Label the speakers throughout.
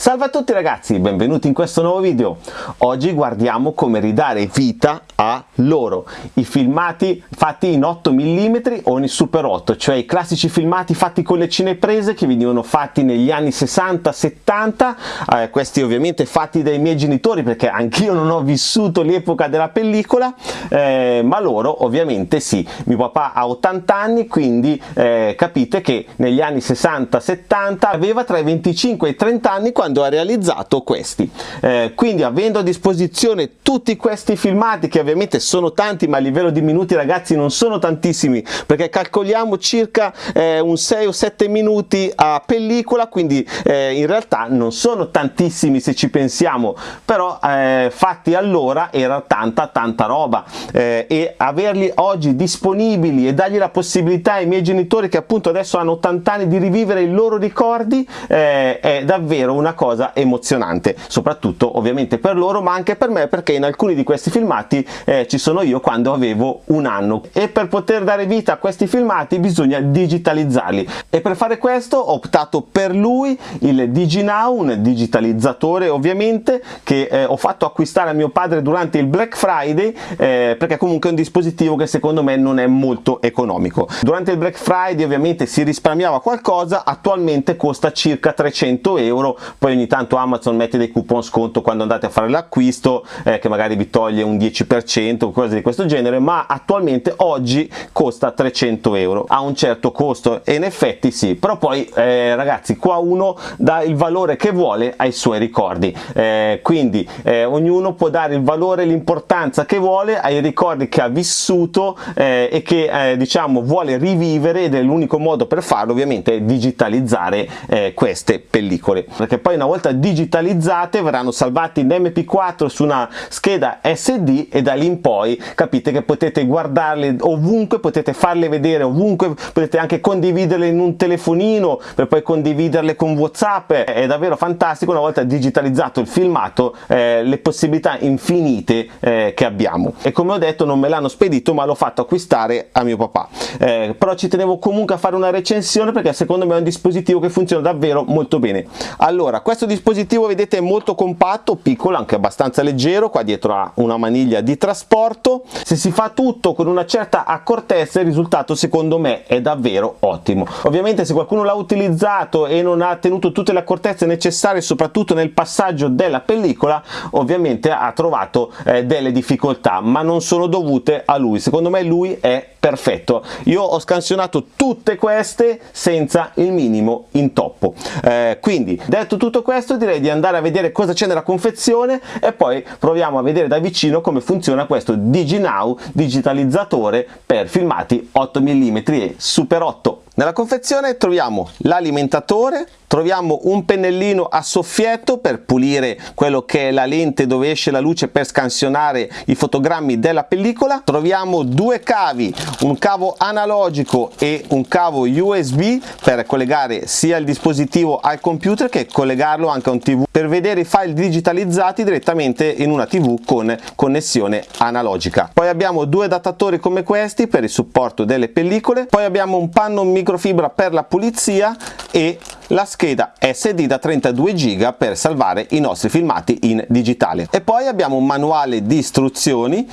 Speaker 1: Salve a tutti ragazzi, benvenuti in questo nuovo video. Oggi guardiamo come ridare vita a loro, i filmati fatti in 8 mm o in Super 8, cioè i classici filmati fatti con le cineprese che venivano fatti negli anni 60-70, eh, questi ovviamente fatti dai miei genitori perché anch'io non ho vissuto l'epoca della pellicola, eh, ma loro ovviamente sì, mio papà ha 80 anni, quindi eh, capite che negli anni 60-70 aveva tra i 25 e i 30 anni quando quando ha realizzato questi. Eh, quindi avendo a disposizione tutti questi filmati che ovviamente sono tanti ma a livello di minuti ragazzi non sono tantissimi perché calcoliamo circa eh, un 6 o 7 minuti a pellicola quindi eh, in realtà non sono tantissimi se ci pensiamo però eh, fatti allora era tanta tanta roba eh, e averli oggi disponibili e dargli la possibilità ai miei genitori che appunto adesso hanno 80 anni di rivivere i loro ricordi eh, è davvero una cosa emozionante soprattutto ovviamente per loro ma anche per me perché in alcuni di questi filmati eh, ci sono io quando avevo un anno. E per poter dare vita a questi filmati bisogna digitalizzarli. E per fare questo ho optato per lui il DigiNow un digitalizzatore ovviamente che eh, ho fatto acquistare a mio padre durante il Black Friday eh, perché comunque è un dispositivo che secondo me non è molto economico. Durante il Black Friday ovviamente si risparmiava qualcosa attualmente costa circa 300 euro poi poi ogni tanto Amazon mette dei coupon sconto quando andate a fare l'acquisto eh, che magari vi toglie un 10% o cose di questo genere ma attualmente oggi costa 300 euro. Ha un certo costo e in effetti sì. Però poi eh, ragazzi qua uno dà il valore che vuole ai suoi ricordi. Eh, quindi eh, ognuno può dare il valore l'importanza che vuole ai ricordi che ha vissuto eh, e che eh, diciamo vuole rivivere ed è l'unico modo per farlo ovviamente digitalizzare queste pellicole. Perché poi una volta digitalizzate verranno salvate in mp4 su una scheda sd e da lì in poi capite che potete guardarle ovunque potete farle vedere ovunque potete anche condividerle in un telefonino per poi condividerle con whatsapp. È davvero fantastico una volta digitalizzato il filmato eh, le possibilità infinite eh, che abbiamo. E come ho detto non me l'hanno spedito ma l'ho fatto acquistare a mio papà. Eh, però ci tenevo comunque a fare una recensione perché secondo me è un dispositivo che funziona davvero molto bene. Allora questo dispositivo vedete è molto compatto piccolo anche abbastanza leggero qua dietro ha una maniglia di trasporto. Se si fa tutto con una certa accortezza il risultato secondo me è davvero ottimo. Ovviamente se qualcuno l'ha utilizzato e non ha tenuto tutte le accortezze necessarie soprattutto nel passaggio della pellicola ovviamente ha trovato eh, delle difficoltà ma non sono dovute a lui. Secondo me lui è perfetto. Io ho scansionato tutte queste senza il minimo intoppo. Eh, quindi detto tutto tutto questo direi di andare a vedere cosa c'è nella confezione e poi proviamo a vedere da vicino come funziona questo DigiNow digitalizzatore per filmati 8 mm e Super 8 nella confezione troviamo l'alimentatore, troviamo un pennellino a soffietto per pulire quello che è la lente dove esce la luce per scansionare i fotogrammi della pellicola, troviamo due cavi, un cavo analogico e un cavo USB per collegare sia il dispositivo al computer che collegarlo anche a un tv per vedere i file digitalizzati direttamente in una tv con connessione analogica. Poi abbiamo due adattatori come questi per il supporto delle pellicole, poi abbiamo un panno micro microfibra per la pulizia e la scheda SD da 32 GB per salvare i nostri filmati in digitale. E poi abbiamo un manuale di istruzioni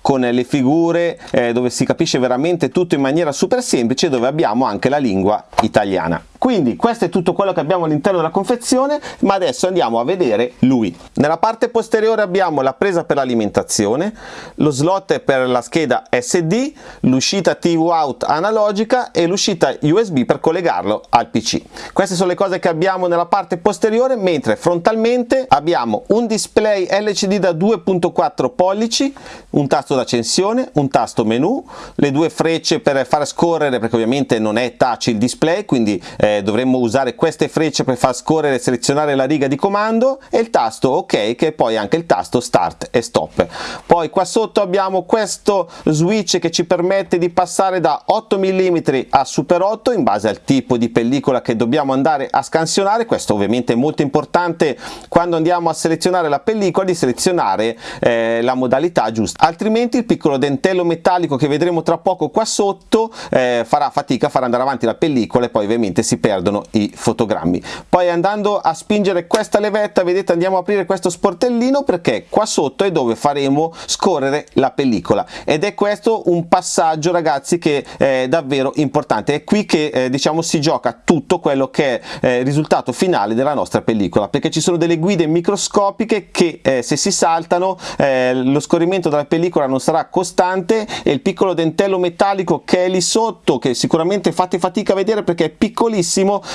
Speaker 1: con le figure eh, dove si capisce veramente tutto in maniera super semplice dove abbiamo anche la lingua italiana quindi questo è tutto quello che abbiamo all'interno della confezione ma adesso andiamo a vedere lui. Nella parte posteriore abbiamo la presa per l'alimentazione lo slot per la scheda SD l'uscita TV out analogica e l'uscita USB per collegarlo al PC queste sono le cose che abbiamo nella parte posteriore mentre frontalmente abbiamo un display LCD da 2.4 pollici un tasto d'accensione un tasto menu le due frecce per far scorrere perché ovviamente non è touch il display quindi eh, dovremmo usare queste frecce per far scorrere e selezionare la riga di comando e il tasto ok che è poi anche il tasto start e stop. Poi qua sotto abbiamo questo switch che ci permette di passare da 8 mm a super 8 in base al tipo di pellicola che dobbiamo andare a scansionare. Questo ovviamente è molto importante quando andiamo a selezionare la pellicola di selezionare eh, la modalità giusta. Altrimenti il piccolo dentello metallico che vedremo tra poco qua sotto eh, farà fatica a far andare avanti la pellicola e poi ovviamente si si perdono i fotogrammi. Poi andando a spingere questa levetta vedete andiamo a aprire questo sportellino perché qua sotto è dove faremo scorrere la pellicola. Ed è questo un passaggio ragazzi che è davvero importante. È qui che eh, diciamo si gioca tutto quello che è eh, il risultato finale della nostra pellicola perché ci sono delle guide microscopiche che eh, se si saltano eh, lo scorrimento della pellicola non sarà costante e il piccolo dentello metallico che è lì sotto che sicuramente fate fatica a vedere perché è piccolissimo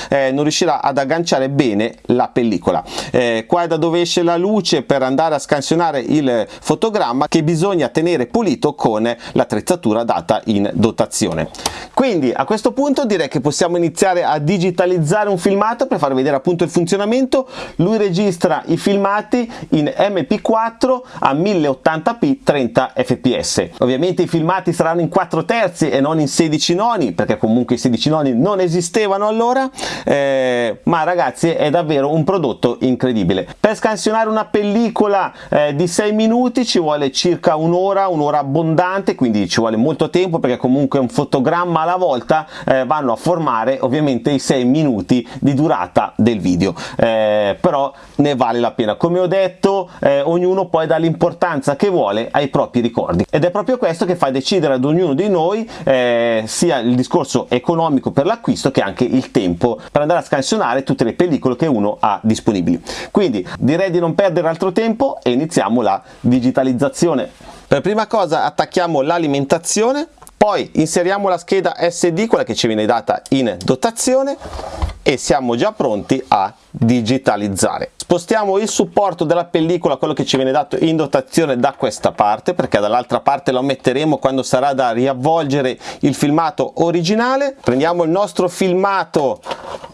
Speaker 1: eh, non riuscirà ad agganciare bene la pellicola. Eh, qua è da dove esce la luce per andare a scansionare il fotogramma che bisogna tenere pulito con l'attrezzatura data in dotazione. Quindi a questo punto direi che possiamo iniziare a digitalizzare un filmato per far vedere appunto il funzionamento. Lui registra i filmati in mp4 a 1080p 30 fps ovviamente i filmati saranno in 4 terzi e non in 16 noni perché comunque i 16 noni non esistevano allora eh, ma ragazzi è davvero un prodotto incredibile. Per scansionare una pellicola eh, di 6 minuti ci vuole circa un'ora un'ora abbondante quindi ci vuole molto tempo perché comunque un fotogramma alla volta eh, vanno a formare ovviamente i 6 minuti di durata del video. Eh, però ne vale la pena. Come ho detto eh, ognuno poi dà l'importanza che vuole ai propri ricordi. Ed è proprio questo che fa decidere ad ognuno di noi eh, sia il discorso economico per l'acquisto che anche il tempo per andare a scansionare tutte le pellicole che uno ha disponibili. Quindi direi di non perdere altro tempo e iniziamo la digitalizzazione. Per prima cosa attacchiamo l'alimentazione poi inseriamo la scheda SD quella che ci viene data in dotazione e siamo già pronti a digitalizzare spostiamo il supporto della pellicola quello che ci viene dato in dotazione da questa parte perché dall'altra parte lo metteremo quando sarà da riavvolgere il filmato originale. Prendiamo il nostro filmato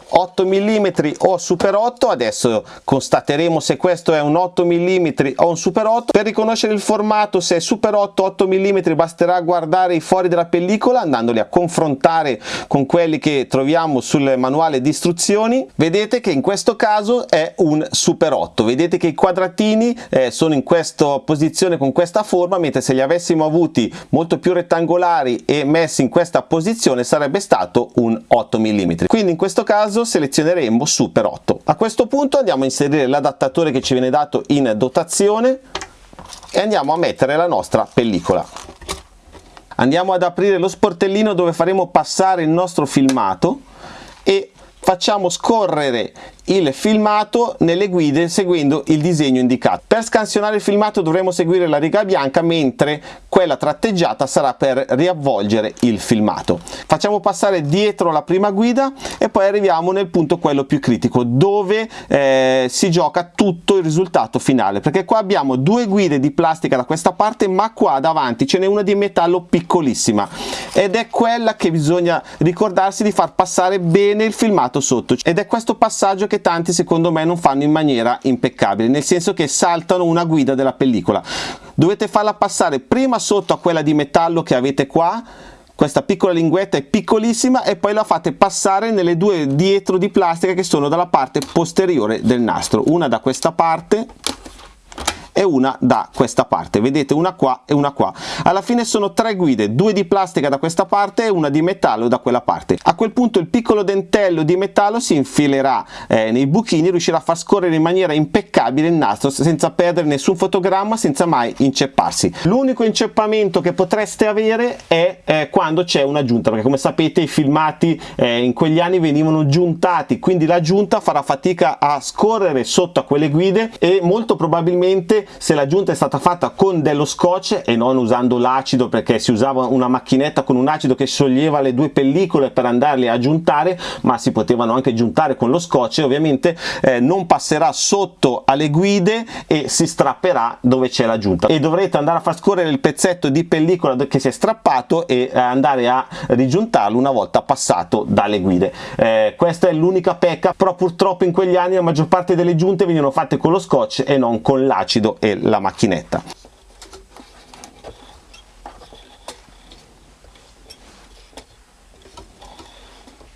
Speaker 1: 8 mm o super 8 adesso constateremo se questo è un 8 mm o un super 8 per riconoscere il formato se è super 8 8 mm basterà guardare i fori della pellicola andandoli a confrontare con quelli che troviamo sul manuale di istruzioni. Vedete che in questo caso è un super 8 vedete che i quadratini eh, sono in questa posizione con questa forma mentre se li avessimo avuti molto più rettangolari e messi in questa posizione sarebbe stato un 8 mm quindi in questo caso selezioneremo Super 8. A questo punto andiamo a inserire l'adattatore che ci viene dato in dotazione e andiamo a mettere la nostra pellicola. Andiamo ad aprire lo sportellino dove faremo passare il nostro filmato e facciamo scorrere il filmato nelle guide seguendo il disegno indicato. Per scansionare il filmato dovremo seguire la riga bianca mentre quella tratteggiata sarà per riavvolgere il filmato. Facciamo passare dietro la prima guida e poi arriviamo nel punto quello più critico dove eh, si gioca tutto il risultato finale perché qua abbiamo due guide di plastica da questa parte ma qua davanti ce n'è una di metallo piccolissima ed è quella che bisogna ricordarsi di far passare bene il filmato sotto ed è questo passaggio che che tanti secondo me non fanno in maniera impeccabile, nel senso che saltano una guida della pellicola. Dovete farla passare prima sotto a quella di metallo che avete qua, questa piccola linguetta è piccolissima e poi la fate passare nelle due dietro di plastica che sono dalla parte posteriore del nastro, una da questa parte e una da questa parte. Vedete una qua e una qua. Alla fine sono tre guide due di plastica da questa parte e una di metallo da quella parte. A quel punto il piccolo dentello di metallo si infilerà eh, nei buchini riuscirà a far scorrere in maniera impeccabile il nastro senza perdere nessun fotogramma senza mai incepparsi. L'unico inceppamento che potreste avere è eh, quando c'è una giunta perché come sapete i filmati eh, in quegli anni venivano giuntati quindi la giunta farà fatica a scorrere sotto a quelle guide e molto probabilmente se l'aggiunta è stata fatta con dello scotch e non usando l'acido perché si usava una macchinetta con un acido che scioglieva le due pellicole per andarle a giuntare ma si potevano anche giuntare con lo scotch ovviamente eh, non passerà sotto alle guide e si strapperà dove c'è l'aggiunta e dovrete andare a far scorrere il pezzetto di pellicola che si è strappato e eh, andare a rigiuntarlo una volta passato dalle guide. Eh, questa è l'unica pecca però purtroppo in quegli anni la maggior parte delle giunte venivano fatte con lo scotch e non con l'acido e la macchinetta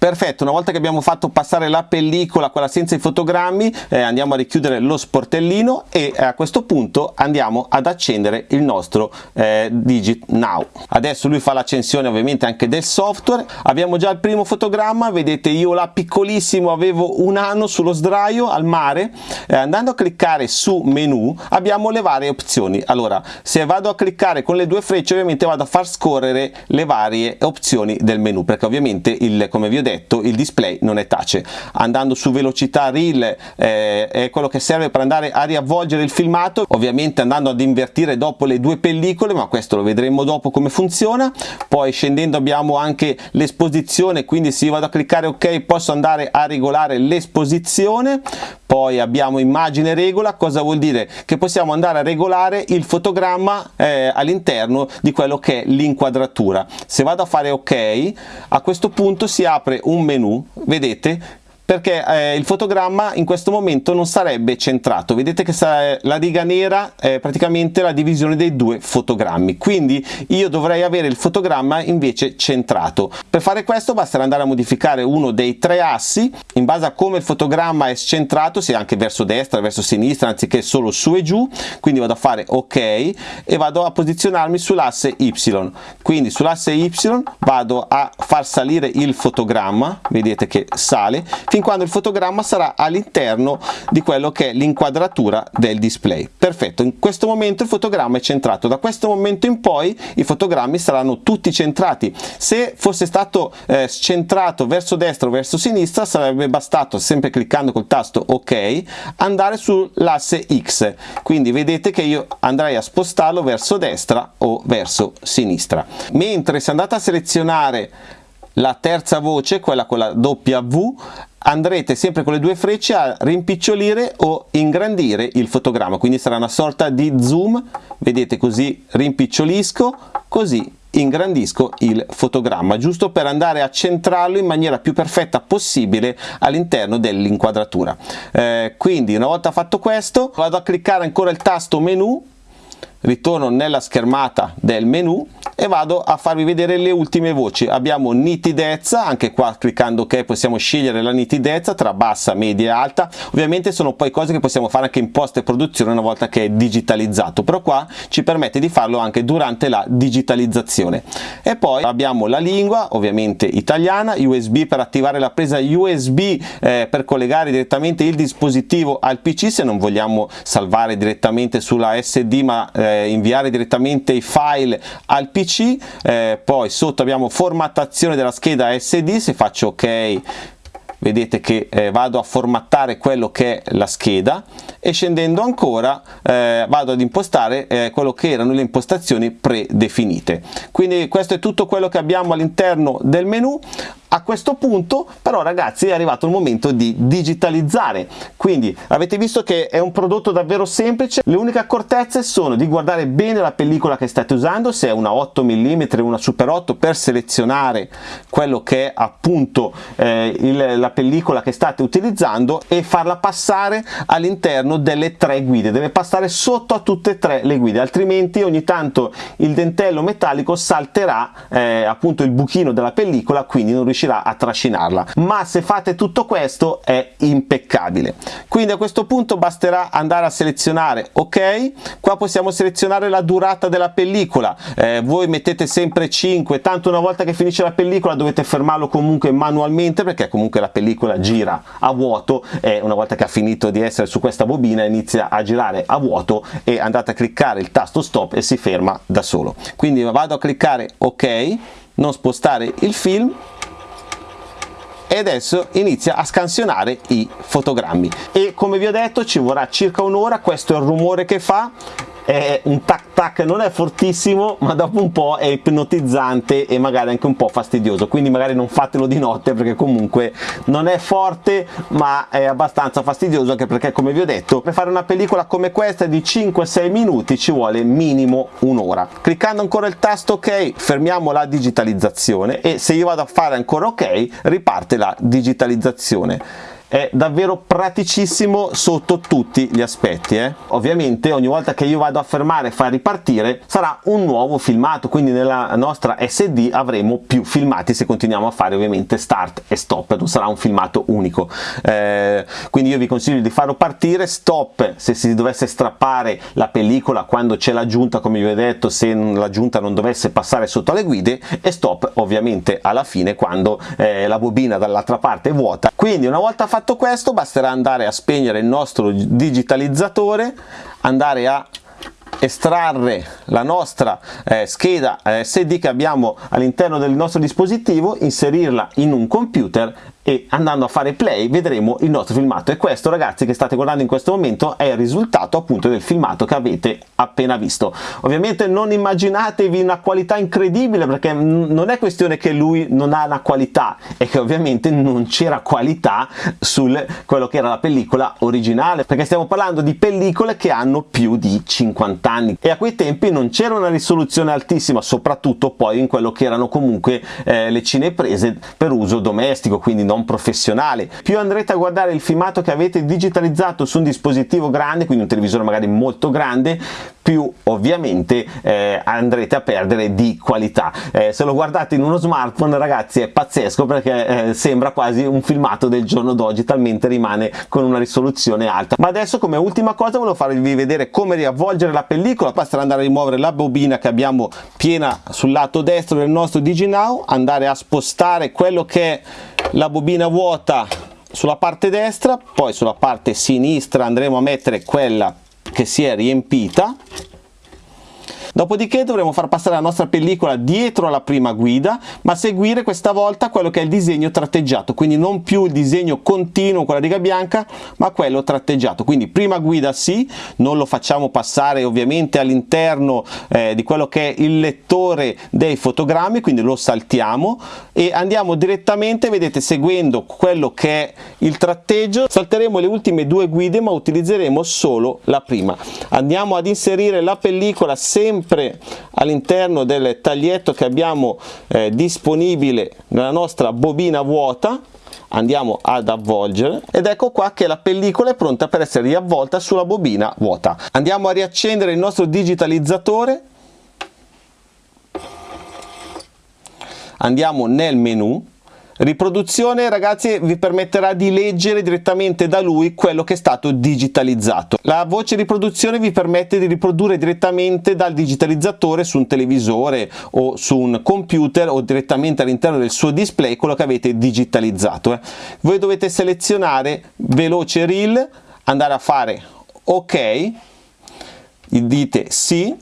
Speaker 1: perfetto una volta che abbiamo fatto passare la pellicola quella senza i fotogrammi eh, andiamo a richiudere lo sportellino e eh, a questo punto andiamo ad accendere il nostro eh, Digit Now. Adesso lui fa l'accensione ovviamente anche del software. Abbiamo già il primo fotogramma vedete io là piccolissimo avevo un anno sullo sdraio al mare. Eh, andando a cliccare su menu abbiamo le varie opzioni. Allora se vado a cliccare con le due frecce ovviamente vado a far scorrere le varie opzioni del menu perché ovviamente il come vi ho detto il display non è tace. Andando su velocità reel eh, è quello che serve per andare a riavvolgere il filmato ovviamente andando ad invertire dopo le due pellicole ma questo lo vedremo dopo come funziona. Poi scendendo abbiamo anche l'esposizione quindi se io vado a cliccare ok posso andare a regolare l'esposizione poi abbiamo immagine regola cosa vuol dire? Che possiamo andare a regolare il fotogramma eh, all'interno di quello che è l'inquadratura. Se vado a fare ok a questo punto si apre un menu vedete perché eh, il fotogramma in questo momento non sarebbe centrato. Vedete che la riga nera è praticamente la divisione dei due fotogrammi. Quindi io dovrei avere il fotogramma invece centrato. Per fare questo basterà andare a modificare uno dei tre assi. In base a come il fotogramma è centrato sia anche verso destra verso sinistra anziché solo su e giù quindi vado a fare ok e vado a posizionarmi sull'asse y. Quindi sull'asse y vado a far salire il fotogramma. Vedete che sale fin quando il fotogramma sarà all'interno di quello che è l'inquadratura del display. Perfetto in questo momento il fotogramma è centrato. Da questo momento in poi i fotogrammi saranno tutti centrati. Se fosse stato eh, centrato verso destra o verso sinistra sarebbe bastato sempre cliccando col tasto ok andare sull'asse x. Quindi vedete che io andrei a spostarlo verso destra o verso sinistra. Mentre se andate a selezionare la terza voce, quella con la W, andrete sempre con le due frecce a rimpicciolire o ingrandire il fotogramma, quindi sarà una sorta di zoom, vedete così rimpicciolisco, così ingrandisco il fotogramma giusto per andare a centrarlo in maniera più perfetta possibile all'interno dell'inquadratura. Eh, quindi una volta fatto questo vado a cliccare ancora il tasto menu ritorno nella schermata del menu e vado a farvi vedere le ultime voci. Abbiamo nitidezza anche qua cliccando ok possiamo scegliere la nitidezza tra bassa media e alta. Ovviamente sono poi cose che possiamo fare anche in post e produzione una volta che è digitalizzato però qua ci permette di farlo anche durante la digitalizzazione. E poi abbiamo la lingua ovviamente italiana usb per attivare la presa usb eh, per collegare direttamente il dispositivo al pc se non vogliamo salvare direttamente sulla sd ma eh, eh, inviare direttamente i file al pc eh, poi sotto abbiamo formattazione della scheda sd se faccio ok vedete che eh, vado a formattare quello che è la scheda e scendendo ancora eh, vado ad impostare eh, quello che erano le impostazioni predefinite. Quindi questo è tutto quello che abbiamo all'interno del menu a questo punto però ragazzi è arrivato il momento di digitalizzare. Quindi avete visto che è un prodotto davvero semplice? Le uniche accortezze sono di guardare bene la pellicola che state usando se è una 8 mm una super 8 per selezionare quello che è appunto eh, il, la pellicola che state utilizzando e farla passare all'interno delle tre guide. Deve passare sotto a tutte e tre le guide altrimenti ogni tanto il dentello metallico salterà eh, appunto il buchino della pellicola quindi non riuscirà riuscirà a trascinarla. Ma se fate tutto questo è impeccabile. Quindi a questo punto basterà andare a selezionare ok? Qua possiamo selezionare la durata della pellicola. Eh, voi mettete sempre 5 tanto una volta che finisce la pellicola dovete fermarlo comunque manualmente perché comunque la pellicola gira a vuoto e una volta che ha finito di essere su questa bobina inizia a girare a vuoto e andate a cliccare il tasto stop e si ferma da solo. Quindi vado a cliccare ok non spostare il film e adesso inizia a scansionare i fotogrammi. E come vi ho detto ci vorrà circa un'ora questo è il rumore che fa è un tac tac non è fortissimo ma dopo un po' è ipnotizzante e magari anche un po' fastidioso. Quindi magari non fatelo di notte perché comunque non è forte ma è abbastanza fastidioso anche perché come vi ho detto per fare una pellicola come questa di 5-6 minuti ci vuole minimo un'ora. Cliccando ancora il tasto ok fermiamo la digitalizzazione e se io vado a fare ancora ok riparte la digitalizzazione è davvero praticissimo sotto tutti gli aspetti eh? ovviamente ogni volta che io vado a fermare e far ripartire sarà un nuovo filmato quindi nella nostra SD avremo più filmati se continuiamo a fare ovviamente start e stop non sarà un filmato unico eh, quindi io vi consiglio di farlo partire stop se si dovesse strappare la pellicola quando c'è l'aggiunta come vi ho detto se l'aggiunta non dovesse passare sotto alle guide e stop ovviamente alla fine quando eh, la bobina dall'altra parte è vuota quindi una volta fatto questo basterà andare a spegnere il nostro digitalizzatore andare a estrarre la nostra eh, scheda eh, SD che abbiamo all'interno del nostro dispositivo, inserirla in un computer e andando a fare play vedremo il nostro filmato. E questo ragazzi che state guardando in questo momento è il risultato appunto del filmato che avete appena visto. Ovviamente non immaginatevi una qualità incredibile perché non è questione che lui non ha una qualità è che ovviamente non c'era qualità su quello che era la pellicola originale perché stiamo parlando di pellicole che hanno più di 50 anni. E a quei tempi non c'era una risoluzione altissima soprattutto poi in quello che erano comunque eh, le cineprese per uso domestico quindi non professionale. Più andrete a guardare il filmato che avete digitalizzato su un dispositivo grande quindi un televisore magari molto grande più ovviamente eh, andrete a perdere di qualità. Eh, se lo guardate in uno smartphone ragazzi è pazzesco perché eh, sembra quasi un filmato del giorno d'oggi talmente rimane con una risoluzione alta. Ma adesso come ultima cosa volevo farvi vedere come riavvolgere la pellicola. Basterà andare a rimuovere la bobina che abbiamo piena sul lato destro del nostro DigiNow. Andare a spostare quello che è la bobina vuota sulla parte destra poi sulla parte sinistra andremo a mettere quella che si è riempita Dopodiché dovremo far passare la nostra pellicola dietro alla prima guida, ma seguire questa volta quello che è il disegno tratteggiato, quindi non più il disegno continuo con la riga bianca, ma quello tratteggiato. Quindi prima guida sì, non lo facciamo passare ovviamente all'interno eh, di quello che è il lettore dei fotogrammi, quindi lo saltiamo e andiamo direttamente, vedete, seguendo quello che è il tratteggio, salteremo le ultime due guide ma utilizzeremo solo la prima. Andiamo ad inserire la pellicola sempre sempre all'interno del taglietto che abbiamo eh, disponibile nella nostra bobina vuota andiamo ad avvolgere ed ecco qua che la pellicola è pronta per essere riavvolta sulla bobina vuota. Andiamo a riaccendere il nostro digitalizzatore. Andiamo nel menu Riproduzione ragazzi vi permetterà di leggere direttamente da lui quello che è stato digitalizzato. La voce riproduzione vi permette di riprodurre direttamente dal digitalizzatore su un televisore o su un computer o direttamente all'interno del suo display quello che avete digitalizzato. Eh. Voi dovete selezionare veloce reel, andare a fare ok, dite sì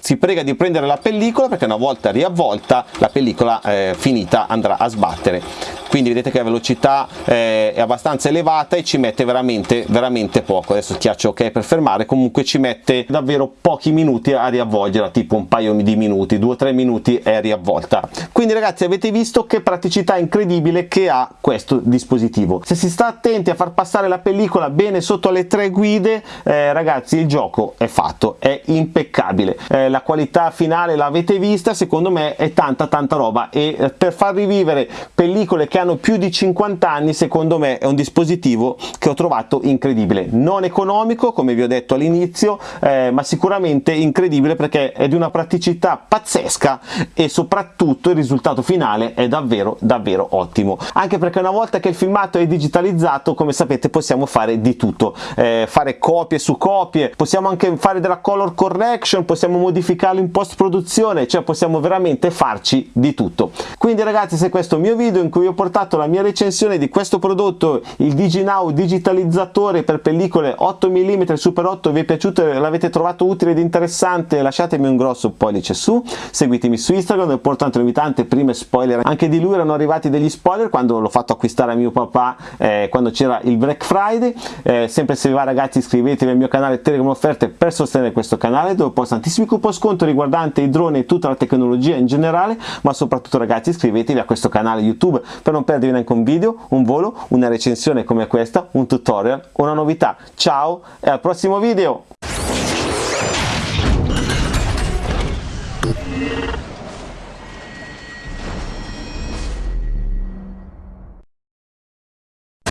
Speaker 1: si prega di prendere la pellicola perché una volta riavvolta la pellicola eh, finita andrà a sbattere. Quindi vedete che la velocità eh, è abbastanza elevata e ci mette veramente veramente poco. Adesso schiaccio ok per fermare comunque ci mette davvero pochi minuti a riavvolgerla tipo un paio di minuti due o tre minuti è riavvolta. Quindi ragazzi avete visto che praticità incredibile che ha questo dispositivo. Se si sta attenti a far passare la pellicola bene sotto le tre guide eh, ragazzi il gioco è fatto è impeccabile. Eh, la qualità finale l'avete vista secondo me è tanta tanta roba. E eh, per far rivivere pellicole che hanno più di 50 anni secondo me è un dispositivo che ho trovato incredibile. Non economico come vi ho detto all'inizio eh, ma sicuramente incredibile perché è di una praticità pazzesca e soprattutto il risultato finale è davvero davvero ottimo. Anche perché una volta che il filmato è digitalizzato come sapete possiamo fare di tutto. Eh, fare copie su copie possiamo anche fare della color correction possiamo modificarlo in post produzione cioè possiamo veramente farci di tutto. Quindi ragazzi se questo mio video in cui ho portato la mia recensione di questo prodotto il DigiNow digitalizzatore per pellicole 8 mm Super 8 vi è piaciuto e l'avete trovato utile ed interessante lasciatemi un grosso pollice su seguitemi su Instagram dove porto tante prime spoiler anche di lui erano arrivati degli spoiler quando l'ho fatto acquistare a mio papà eh, quando c'era il Black Friday. Eh, sempre se vi va ragazzi iscrivetevi al mio canale Telegram Offerte per sostenere questo canale dove posto tantissimi coupon sconto riguardanti i droni e tutta la tecnologia in generale ma soprattutto ragazzi iscrivetevi a questo canale YouTube per non perdervi neanche un video, un volo, una recensione come questa, un tutorial, una novità. Ciao e al prossimo video!